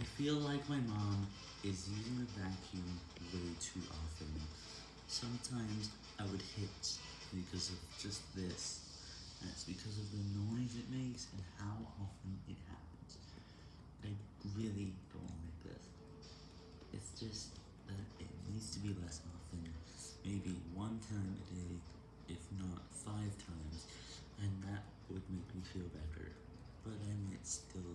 I feel like my mom is using the vacuum way too often. Sometimes I would hit because of just this, and it's because of the noise it makes and how often it happens. I really don't like this. It's just that it needs to be less often, maybe one time a day, if not five times, and that would make me feel better, but I it's still.